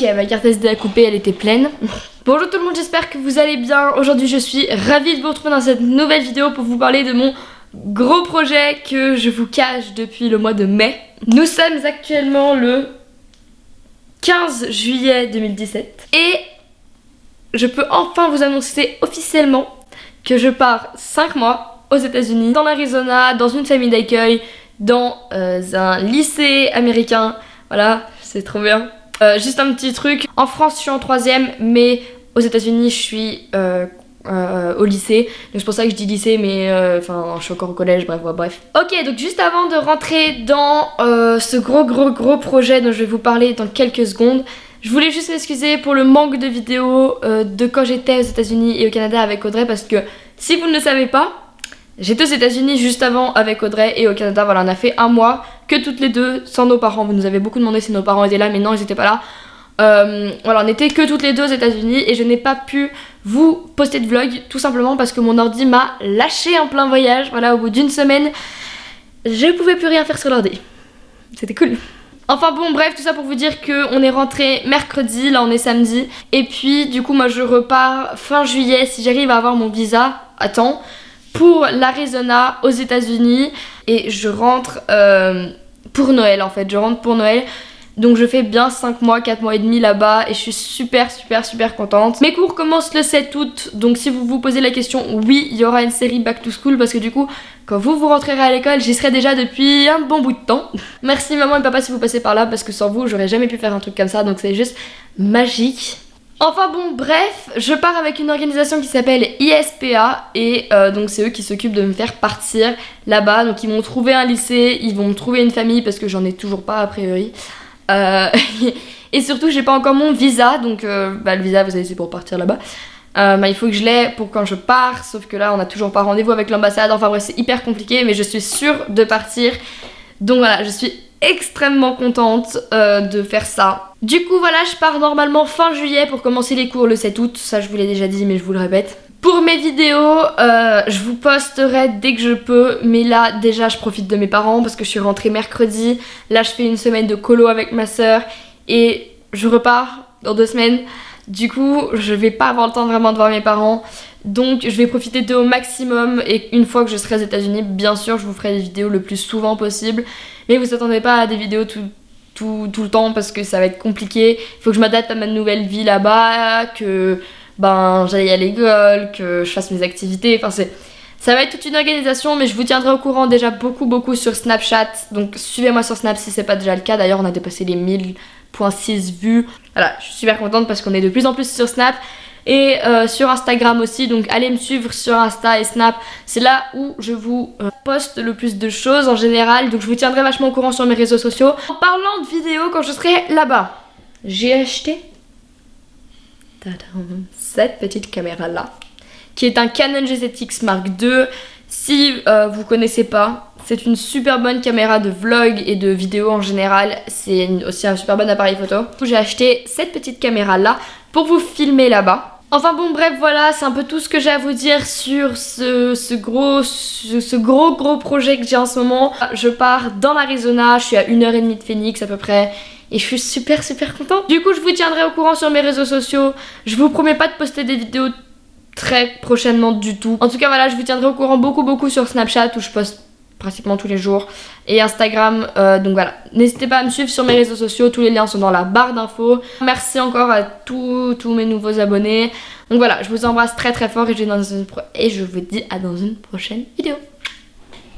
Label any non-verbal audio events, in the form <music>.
Ok, ma carte SD a coupé, elle était pleine. Bonjour tout le monde, j'espère que vous allez bien. Aujourd'hui, je suis ravie de vous retrouver dans cette nouvelle vidéo pour vous parler de mon gros projet que je vous cache depuis le mois de mai. Nous sommes actuellement le 15 juillet 2017 et je peux enfin vous annoncer officiellement que je pars 5 mois aux états unis dans l'Arizona, dans une famille d'accueil, dans euh, un lycée américain. Voilà, c'est trop bien. Euh, juste un petit truc, en France je suis en troisième, mais aux états unis je suis euh, au lycée. Donc c'est pour ça que je dis lycée, mais enfin je suis encore au collège, bref, bref. Ok, donc juste avant de rentrer dans ce gros gros gros projet dont je vais vous parler dans quelques secondes, je voulais juste m'excuser pour le manque de vidéos de quand j'étais aux états unis et au Canada avec Audrey, parce que si vous ne le savez pas, J'étais aux États-Unis juste avant avec Audrey et au Canada, voilà, on a fait un mois que toutes les deux sans nos parents. Vous nous avez beaucoup demandé si nos parents étaient là, mais non, ils étaient pas là. Euh, voilà, on était que toutes les deux aux États-Unis et je n'ai pas pu vous poster de vlog tout simplement parce que mon ordi m'a lâché en plein voyage. Voilà, au bout d'une semaine, je pouvais plus rien faire sur l'ordi. C'était cool. Enfin bon bref tout ça pour vous dire que on est rentré mercredi, là on est samedi et puis du coup moi je repars fin juillet si j'arrive à avoir mon visa à temps pour l'Arizona aux États-Unis et je rentre euh, pour Noël en fait. Je rentre pour Noël. Donc je fais bien 5 mois, 4 mois et demi là-bas et je suis super super super contente. Mes cours commencent le 7 août donc si vous vous posez la question, oui il y aura une série Back to School parce que du coup quand vous vous rentrerez à l'école j'y serai déjà depuis un bon bout de temps. <laughs> Merci maman et papa si vous passez par là parce que sans vous j'aurais jamais pu faire un truc comme ça donc c'est juste magique. Enfin bon bref, je pars avec une organisation qui s'appelle ISPA et euh, donc c'est eux qui s'occupent de me faire partir là-bas. Donc ils m'ont trouvé un lycée, ils vont trouver une famille parce que j'en ai toujours pas a priori. Euh, <laughs> et surtout j'ai pas encore mon visa, donc euh, bah, le visa vous savez c'est pour partir là-bas. Bah, il faut que je l'ai pour quand je pars, sauf que là on a toujours pas rendez-vous avec l'ambassade, enfin bref c'est hyper compliqué mais je suis sûre de partir. Donc voilà, je suis extrêmement contente de faire ça. Du coup voilà je pars normalement fin juillet pour commencer les cours le 7 août, ça je vous l'ai déjà dit mais je vous le répète. Pour mes vidéos, euh, je vous posterai dès que je peux, mais là déjà je profite de mes parents parce que je suis rentrée mercredi, là je fais une semaine de colo avec ma soeur et je repars dans deux semaines. Du coup je vais pas avoir le temps vraiment de voir mes parents, donc je vais profiter d'eux au maximum et une fois que je serai aux états unis bien sûr je vous ferai des vidéos le plus souvent possible. Mais vous attendez pas à des vidéos tout, le temps parce que ça va être compliqué. Il faut que je m'adapte à ma nouvelle vie là-bas, que ben j'aille à l'école, que je fasse mes activités. Enfin ça va être toute une organisation, mais je vous tiendrai au courant déjà beaucoup beaucoup sur Snapchat. Donc suivez-moi sur Snap si c'est pas déjà le cas. D'ailleurs on a dépassé les 1000.6 vues. Voilà, je suis super contente parce qu'on est de plus en plus sur Snap et euh, sur Instagram aussi. Donc allez me suivre sur Insta et Snap. C'est là où je vous euh, poste le plus de choses en général. Donc je vous tiendrai vachement au courant sur mes réseaux sociaux. En parlant de vidéos, quand je serai là-bas, j'ai acheté cette petite caméra là qui est un Canon G7X Mark II. Si euh, vous connaissez pas, c'est une super bonne caméra de vlog et de vidéo en général. C'est aussi un super bon appareil photo. J'ai acheté cette petite caméra là pour vous filmer là-bas. Enfin bon bref voilà c'est un peu tout ce que j'ai à vous dire sur ce, gros ce, gros gros projet que j'ai en ce moment. Je pars dans l'Arizona, je suis à 1h30 de Phoenix à peu près et je suis super super contente. Du coup je vous tiendrai au courant sur mes réseaux sociaux. Je vous promets pas de poster des vidéos très prochainement du tout. En tout cas voilà je vous tiendrai au courant beaucoup beaucoup sur Snapchat où je poste pratiquement tous les jours. Et Instagram euh, donc voilà. N'hésitez pas à me suivre sur mes réseaux sociaux tous les liens sont dans la barre d'infos. Merci encore à tous, tous mes nouveaux abonnés. Donc voilà je vous embrasse très très fort et je, vous dis à dans une prochaine vidéo